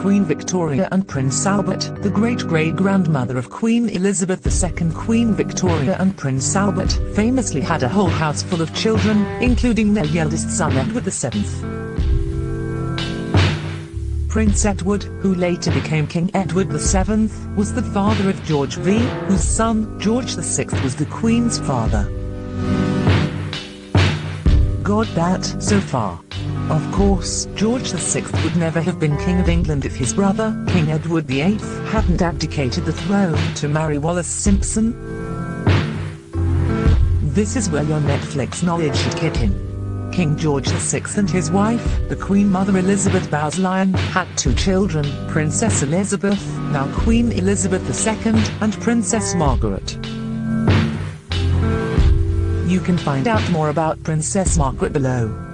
Queen Victoria and Prince Albert, the great-great-grandmother of Queen Elizabeth II. Queen Victoria and Prince Albert famously had a whole house full of children, including their eldest son Edward VII. Prince Edward, who later became King Edward VII, was the father of George V, whose son, George VI was the Queen's father. Got that, so far. Of course, George VI would never have been King of England if his brother, King Edward VIII, hadn't abdicated the throne to marry Wallis Simpson. This is where your Netflix knowledge should kick in. King George VI and his wife, the Queen Mother Elizabeth Bowes-Lyon, had two children, Princess Elizabeth, now Queen Elizabeth II, and Princess Margaret. You can find out more about Princess Margaret below.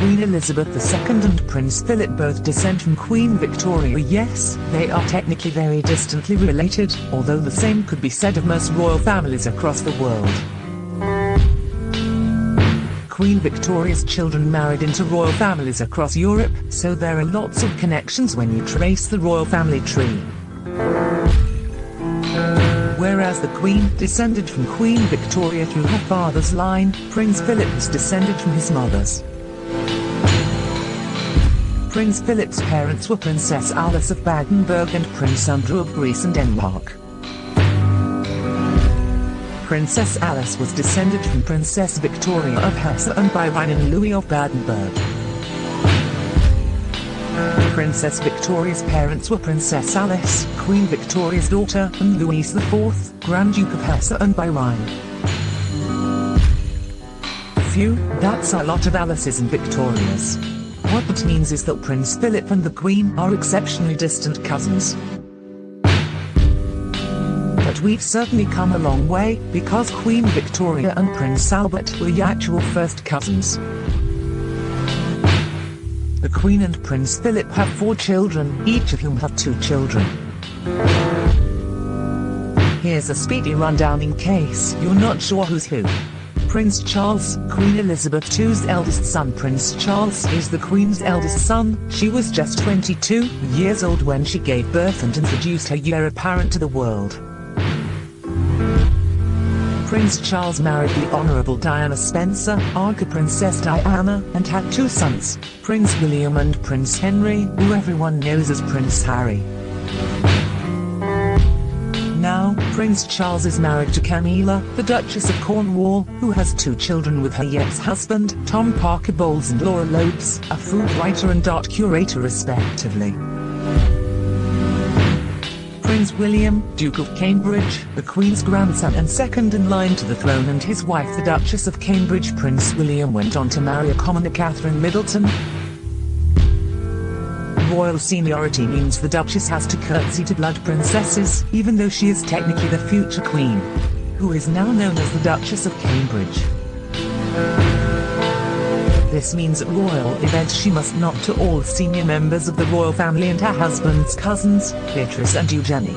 Queen Elizabeth II and Prince Philip both descend from Queen Victoria yes, they are technically very distantly related, although the same could be said of most royal families across the world. Queen Victoria's children married into royal families across Europe, so there are lots of connections when you trace the royal family tree. Whereas the Queen descended from Queen Victoria through her father's line, Prince Philip was descended from his mother's. Prince Philip's parents were Princess Alice of Battenberg and Prince Andrew of Greece and Denmark. Princess Alice was descended from Princess Victoria of Hesse and by Rhine and Louis of Battenberg. Princess Victoria's parents were Princess Alice, Queen Victoria's daughter, and Louis IV, Grand Duke of Hesse and by Rhine. Phew, that's a lot of Alice's and Victorias. What that means is that Prince Philip and the Queen are exceptionally distant cousins But we've certainly come a long way, because Queen Victoria and Prince Albert were actual first cousins. The Queen and Prince Philip have four children, each of whom have two children. Here's a speedy rundown in case you're not sure who's who. Prince Charles, Queen Elizabeth II's eldest son Prince Charles is the Queen's eldest son, she was just 22 years old when she gave birth and introduced her heir apparent to the world. Prince Charles married the Honourable Diana Spencer, Arca Princess Diana, and had two sons, Prince William and Prince Henry, who everyone knows as Prince Harry. Prince Charles is married to Camilla, the Duchess of Cornwall, who has two children with her ex-husband, Tom Parker Bowles and Laura Lopes, a food writer and art curator respectively. Prince William, Duke of Cambridge, the Queen's grandson and second in line to the throne and his wife the Duchess of Cambridge Prince William went on to marry a commoner Catherine Middleton. Royal seniority means the Duchess has to curtsy to blood princesses, even though she is technically the future Queen, who is now known as the Duchess of Cambridge. This means at royal events she must nod to all senior members of the royal family and her husband's cousins, Beatrice and Eugenie.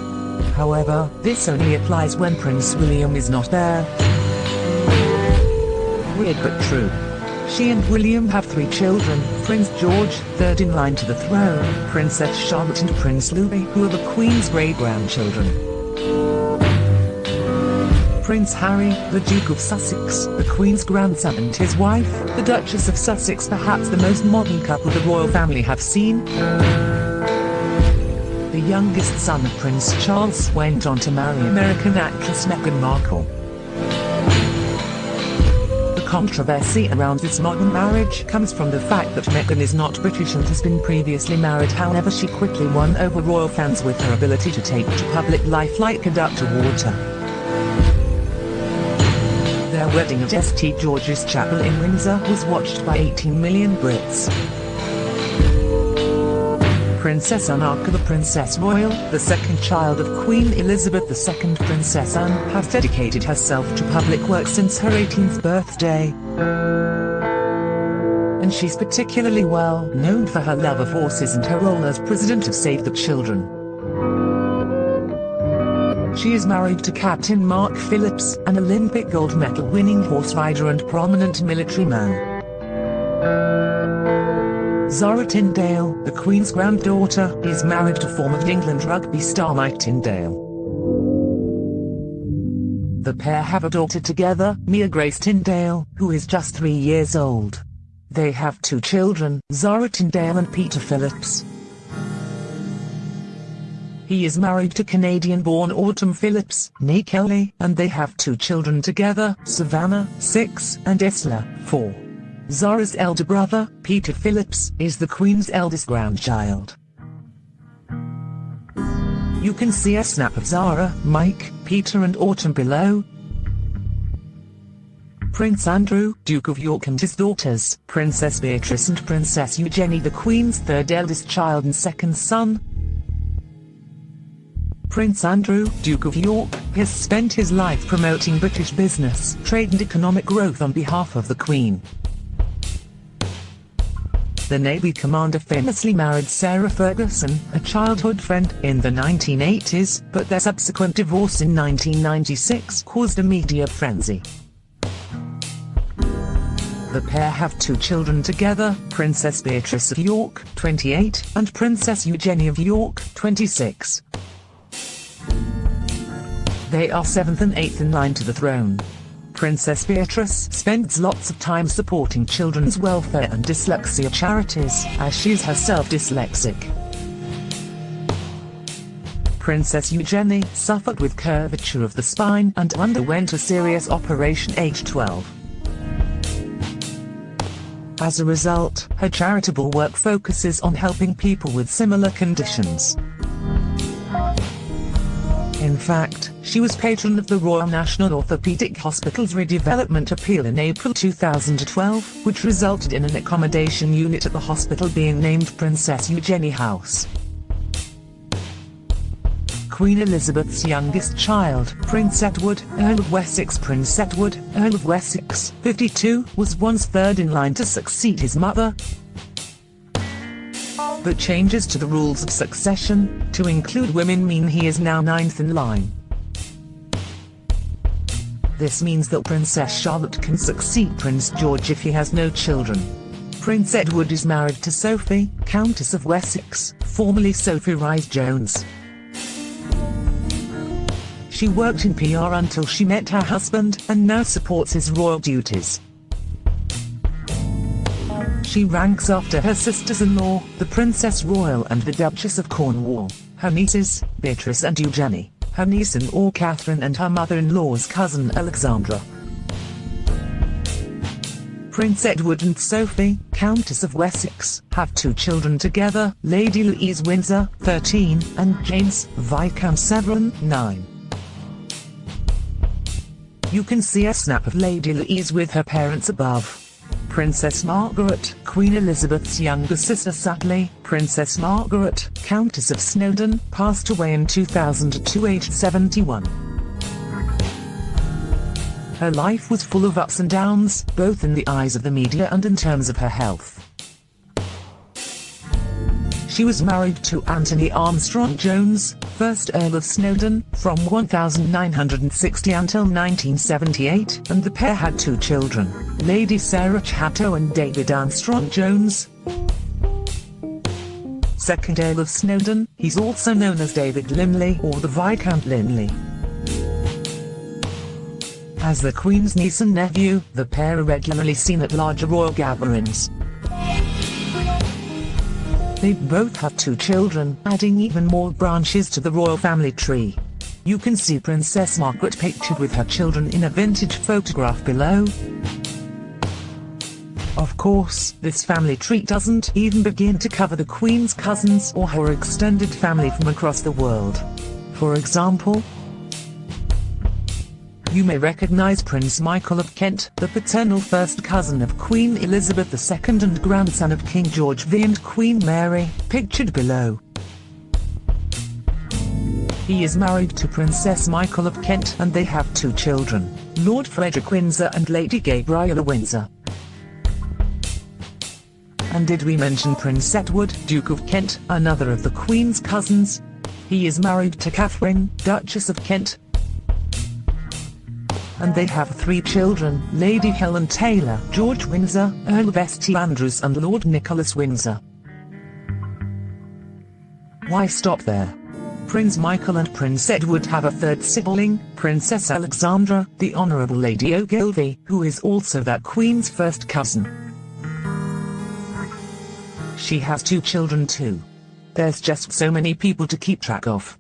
However, this only applies when Prince William is not there. Weird but true. She and William have three children, Prince George, third in line to the throne, Princess Charlotte and Prince Louis who are the Queen's great-grandchildren. Prince Harry, the Duke of Sussex, the Queen's grandson and his wife, the Duchess of Sussex perhaps the most modern couple the royal family have seen. The youngest son of Prince Charles went on to marry American actress Meghan Markle. Controversy around this modern marriage comes from the fact that Meghan is not British and has been previously married however she quickly won over royal fans with her ability to take to public life like a duck to water. Their wedding at St George's Chapel in Windsor was watched by 18 million Brits. Princess Anne the Princess Royal, the second child of Queen Elizabeth II Princess Anne, has dedicated herself to public work since her 18th birthday. And she's particularly well known for her love of horses and her role as president of Save the Children. She is married to Captain Mark Phillips, an Olympic gold medal winning horse rider and prominent military man. Zara Tindall, the Queen's granddaughter, is married to former England rugby star Mike Tindall. The pair have a daughter together, Mia Grace Tindall, who is just three years old. They have two children, Zara Tindall and Peter Phillips. He is married to Canadian-born Autumn Phillips, née Kelly, and they have two children together, Savannah, 6, and Isla, 4. Zara's elder brother, Peter Phillips, is the Queen's eldest grandchild. You can see a snap of Zara, Mike, Peter and Autumn below. Prince Andrew, Duke of York and his daughters, Princess Beatrice and Princess Eugenie the Queen's third eldest child and second son, Prince Andrew, Duke of York, has spent his life promoting British business, trade and economic growth on behalf of the Queen. The Navy commander famously married Sarah Ferguson, a childhood friend, in the 1980s, but their subsequent divorce in 1996 caused a media frenzy. The pair have two children together, Princess Beatrice of York, 28, and Princess Eugenie of York, 26. They are 7th and 8th in line to the throne. Princess Beatrice spends lots of time supporting children's welfare and dyslexia charities, as she is herself dyslexic. Princess Eugenie suffered with curvature of the spine and underwent a serious operation age 12. As a result, her charitable work focuses on helping people with similar conditions. In fact, she was patron of the Royal National Orthopaedic Hospital's redevelopment appeal in April 2012, which resulted in an accommodation unit at the hospital being named Princess Eugenie House. Queen Elizabeth's youngest child, Prince Edward, Earl of Wessex Prince Edward, Earl of Wessex, 52, was once third in line to succeed his mother, but changes to the rules of succession, to include women mean he is now ninth in line. This means that Princess Charlotte can succeed Prince George if he has no children. Prince Edward is married to Sophie, Countess of Wessex, formerly Sophie Rhys-Jones. She worked in PR until she met her husband and now supports his royal duties. She ranks after her sisters-in-law, the Princess Royal and the Duchess of Cornwall, her nieces, Beatrice and Eugenie, her niece-in-law Catherine and her mother-in-law's cousin Alexandra. Prince Edward and Sophie, Countess of Wessex, have two children together, Lady Louise Windsor, 13, and James, Viscount Severn, 9. You can see a snap of Lady Louise with her parents above. Princess Margaret, Queen Elizabeth's younger sister sadly, Princess Margaret, Countess of Snowdon, passed away in 2002 aged 71. Her life was full of ups and downs, both in the eyes of the media and in terms of her health. She was married to Anthony Armstrong Jones, 1st Earl of Snowdon, from 1960 until 1978, and the pair had two children, Lady Sarah Chatto and David Armstrong Jones. 2nd Earl of Snowdon, he's also known as David Linley or the Viscount Linley. As the Queen's niece and nephew, the pair are regularly seen at larger royal gatherings. They both have two children, adding even more branches to the royal family tree. You can see Princess Margaret pictured with her children in a vintage photograph below. Of course, this family tree doesn't even begin to cover the Queen's cousins or her extended family from across the world. For example, you may recognize Prince Michael of Kent, the paternal first cousin of Queen Elizabeth II and grandson of King George V and Queen Mary, pictured below. He is married to Princess Michael of Kent and they have two children, Lord Frederick Windsor and Lady Gabriella Windsor. And did we mention Prince Edward, Duke of Kent, another of the Queen's cousins? He is married to Catherine, Duchess of Kent, and they have three children, Lady Helen Taylor, George Windsor, Earl of St Andrews and Lord Nicholas Windsor. Why stop there? Prince Michael and Prince Edward have a third sibling, Princess Alexandra, the Honourable Lady Ogilvy, who is also that Queen's first cousin. She has two children too. There's just so many people to keep track of.